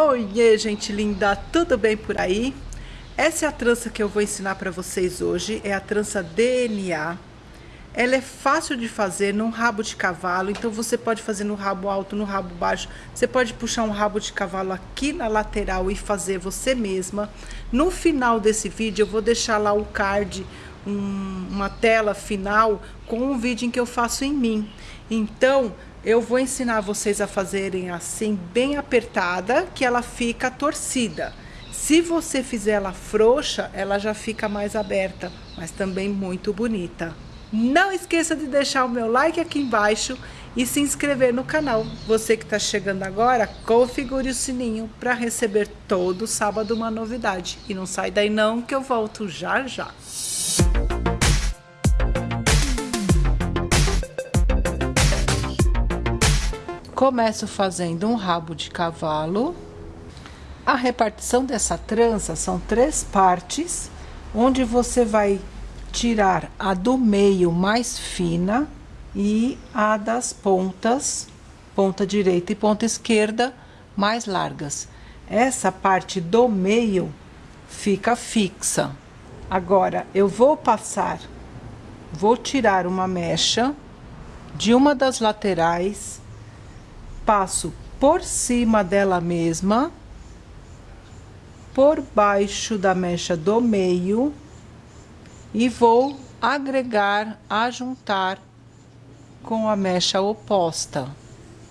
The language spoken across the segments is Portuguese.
Oiê, gente linda, tudo bem por aí? Essa é a trança que eu vou ensinar para vocês hoje, é a trança DNA. Ela é fácil de fazer num rabo de cavalo, então você pode fazer no rabo alto, no rabo baixo. Você pode puxar um rabo de cavalo aqui na lateral e fazer você mesma. No final desse vídeo eu vou deixar lá o card, um, uma tela final com um vídeo em que eu faço em mim. Então, eu vou ensinar vocês a fazerem assim, bem apertada, que ela fica torcida. Se você fizer ela frouxa, ela já fica mais aberta, mas também muito bonita. Não esqueça de deixar o meu like aqui embaixo e se inscrever no canal. Você que está chegando agora, configure o sininho para receber todo sábado uma novidade. E não sai daí não que eu volto já já. Começo fazendo um rabo de cavalo. A repartição dessa trança são três partes, onde você vai tirar a do meio mais fina e a das pontas, ponta direita e ponta esquerda, mais largas. Essa parte do meio fica fixa. Agora, eu vou passar, vou tirar uma mecha de uma das laterais passo por cima dela mesma, por baixo da mecha do meio e vou agregar, ajuntar com a mecha oposta.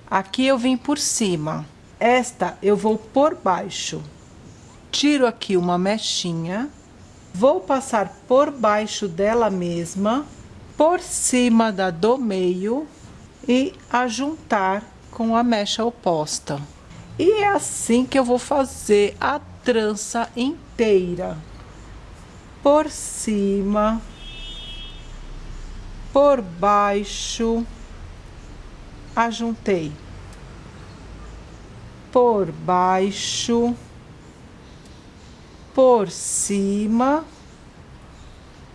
Aqui eu vim por cima, esta eu vou por baixo. Tiro aqui uma mechinha, vou passar por baixo dela mesma, por cima da do meio e ajuntar com a mecha oposta. E é assim que eu vou fazer a trança inteira. Por cima, por baixo, ajuntei. Por baixo, por cima,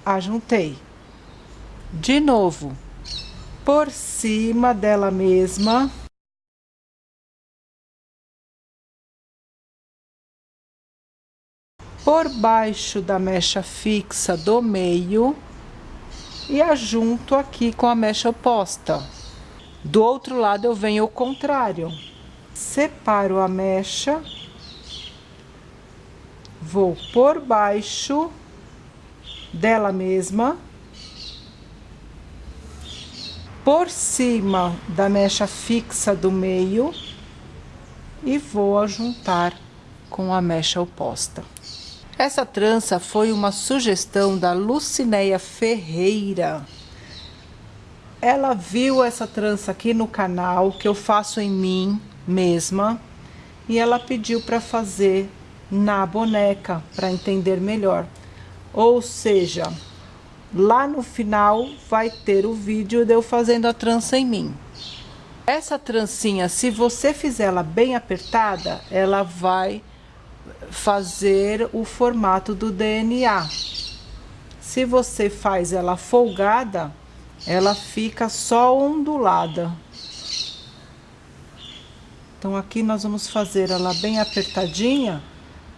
ajuntei. De novo, por cima dela mesma por baixo da mecha fixa do meio e ajunto aqui com a mecha oposta. Do outro lado eu venho ao contrário. Separo a mecha, vou por baixo dela mesma, por cima da mecha fixa do meio e vou ajuntar com a mecha oposta. Essa trança foi uma sugestão da Lucinéia Ferreira. Ela viu essa trança aqui no canal, que eu faço em mim mesma, e ela pediu para fazer na boneca, para entender melhor. Ou seja, lá no final vai ter o vídeo de eu fazendo a trança em mim. Essa trancinha, se você fizer ela bem apertada, ela vai fazer o formato do DNA. Se você faz ela folgada, ela fica só ondulada. Então, aqui nós vamos fazer ela bem apertadinha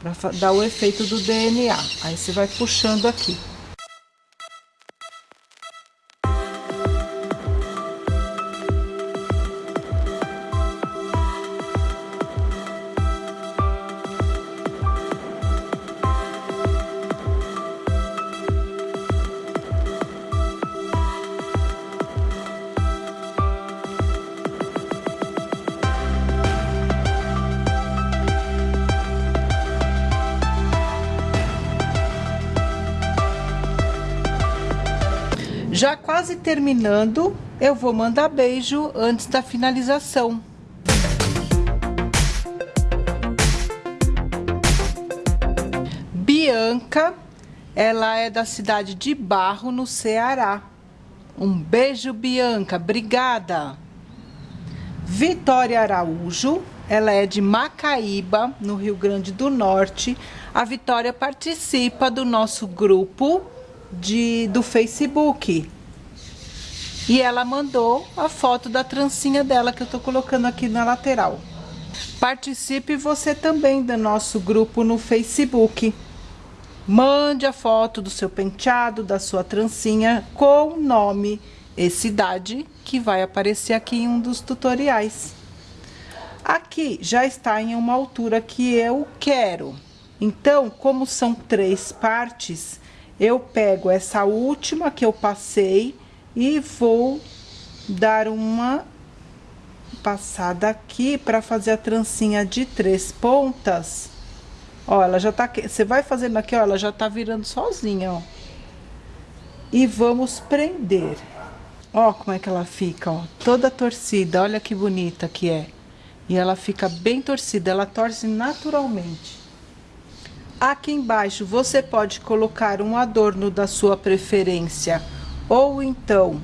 para dar o efeito do DNA. Aí você vai puxando aqui. Já quase terminando, eu vou mandar beijo antes da finalização. Bianca, ela é da cidade de Barro, no Ceará. Um beijo, Bianca, obrigada. Vitória Araújo, ela é de Macaíba, no Rio Grande do Norte. A Vitória participa do nosso grupo de, do Facebook. E ela mandou a foto da trancinha dela que eu tô colocando aqui na lateral. Participe você também do nosso grupo no Facebook. Mande a foto do seu penteado, da sua trancinha com nome e cidade que vai aparecer aqui em um dos tutoriais. Aqui já está em uma altura que eu quero. Então, como são três partes, eu pego essa última que eu passei e vou dar uma passada aqui para fazer a trancinha de três pontas. Ó, ela já tá. Você vai fazendo aqui, ó, ela já tá virando sozinha, ó. E vamos prender. Ó como é que ela fica, ó. Toda torcida, olha que bonita que é. E ela fica bem torcida, ela torce naturalmente. Aqui embaixo você pode colocar um adorno da sua preferência ou então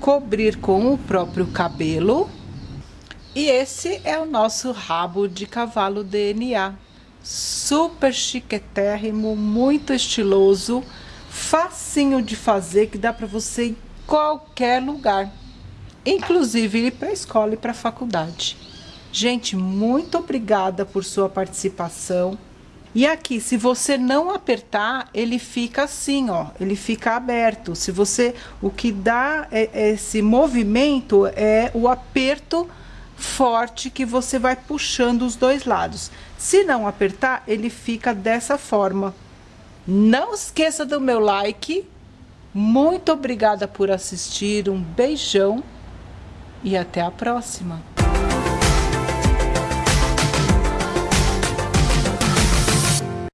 cobrir com o próprio cabelo. E esse é o nosso rabo de cavalo DNA. Super chiquetérrimo, muito estiloso, facinho de fazer, que dá para você ir em qualquer lugar. Inclusive ir para a escola e para a faculdade. Gente, muito obrigada por sua participação. E aqui, se você não apertar, ele fica assim, ó, ele fica aberto. Se você, o que dá esse movimento é o aperto forte que você vai puxando os dois lados. Se não apertar, ele fica dessa forma. Não esqueça do meu like. Muito obrigada por assistir, um beijão e até a próxima.